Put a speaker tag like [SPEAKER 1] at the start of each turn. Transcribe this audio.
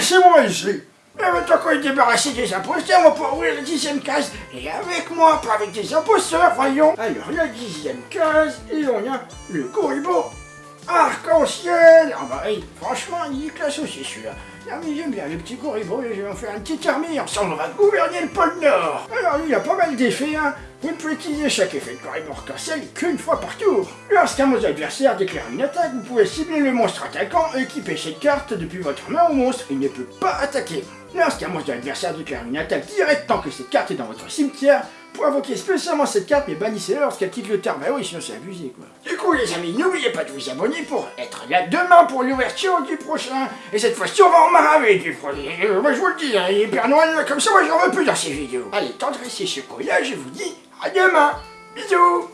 [SPEAKER 1] c'est moi ici. Et maintenant qu'on est débarrassé des imposteurs, on pouvoir ouvrir la dixième case. Et avec moi, pas avec des imposteurs, voyons. Alors, la dixième case, et on a le Corribo arc-en-ciel. Ah bah, hey, franchement, il est classe aussi celui-là. Ah mais j'aime bien le petit Corribo, et je vais en faire une petite armée, ensemble on va gouverner le pôle Nord. Alors, il y a pas mal d'effets, hein. Vous ne pouvez utiliser chaque effet de arc-en-ciel qu'une fois par tour. Lorsqu'un monstre adversaire déclare une attaque, vous pouvez cibler le monstre attaquant et équiper cette carte depuis votre main au monstre. Il ne peut pas attaquer. Lorsqu'un monstre adversaire déclare une attaque directe tant que cette carte est dans votre cimetière, pour invoquer spécialement cette carte, mais bannissez-la lorsqu'elle quitte le terrain. Bah oui, sinon c'est abusé quoi. Du coup les amis, n'oubliez pas de vous abonner pour être là demain pour l'ouverture du prochain. Et cette fois-ci on va en maraver du prochain. Moi je vous le dis, hein, les Père Noël comme ça, moi j'en veux plus dans ces vidéos. Allez, tendressez ce là je vous dis à demain. Bisous